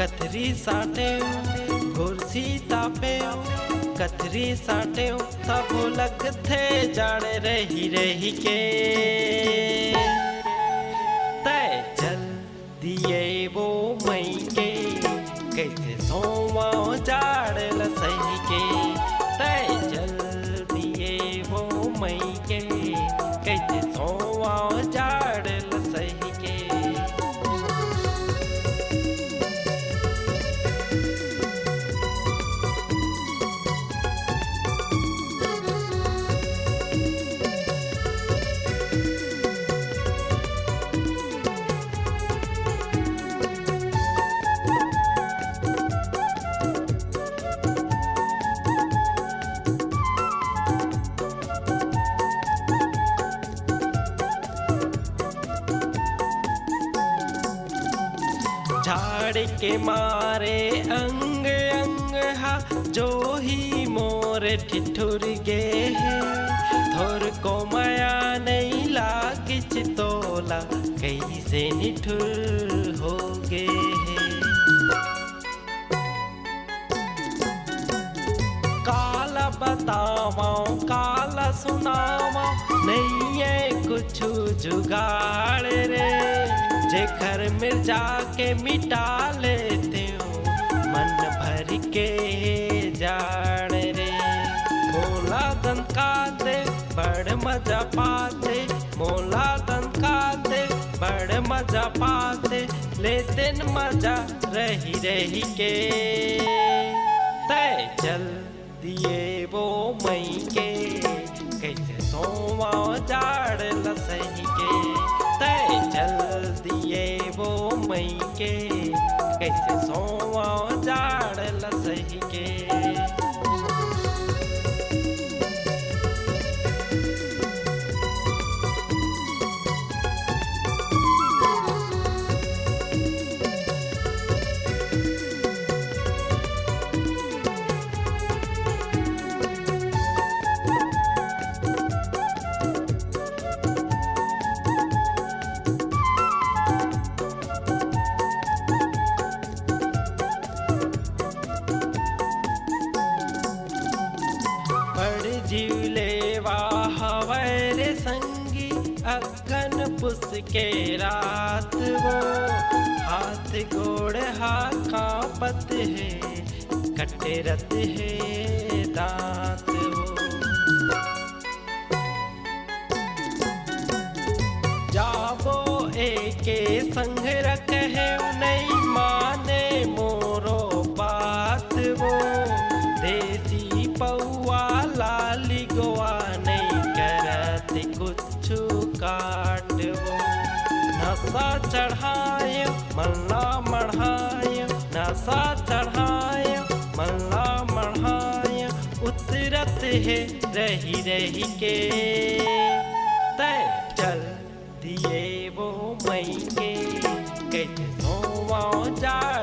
कथरी साटियो कुर्सी तापियो कथरी साठे सब लग थे जाड़ रही रही के। झाड़ के मारे अंग अंग हा, जो ही मोर ठिठुर गे है। थोर को माया नहीं लागे चितोला कैसे निठुर हो गे है। काला बतावा, काला सुनावा नहीं है कुछ जुगाड़ रे। जे घर में जाके मिटा लेते हो। मन भर के जाड़ रे। मोला दन दे, बड़ मज़ा पाते। मोला दन दे, बड़ मज़ा पाते। लेते मज़ा रही रही के। कैसे सोवा जाड़ जीवलेवा हवरे संगी अगन पुस के रात वो। हाथ गोड़ हा कांपत है कटरत है। मल्ला मढ़ाय नशा चढ़ाय मल्ला मढ़ाय उतरत है रही रही के। तय चल दिए वो मई के कैसे सोवा जाड़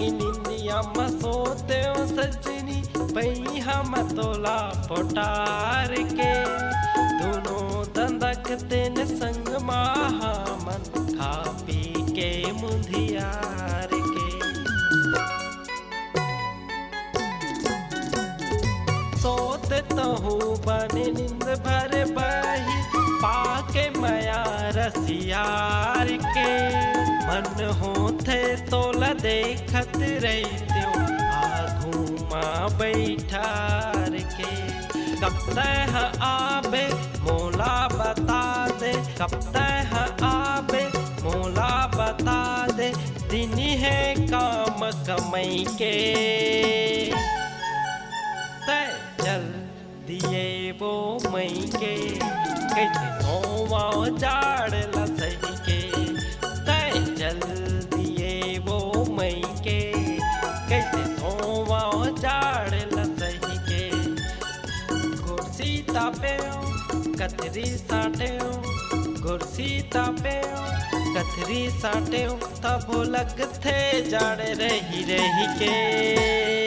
ಇಲ್ಲಿಂದಿಯ ಮಸೋತೆವ हम तोला ಮತೋಲಾ के। दोनों दंदक तेन संग माहा मन खा पी के मुंधियार के। सोत तो बने नींद भर बही, पाके मया रसियार के। मन हो देखत रहित्यो आघू माँ बैठार के। कब तह आबे, मोला बता दे। कब तह आबे, मोला बता दे। दिन है काम कमई के। तय चल दिए वो मई के। कैसे सोवा जाड़ तापेओ कतरी साटेओ कुर्सी तापेओ कतरी साटेओ तब लगथे जाड़ रही रही के।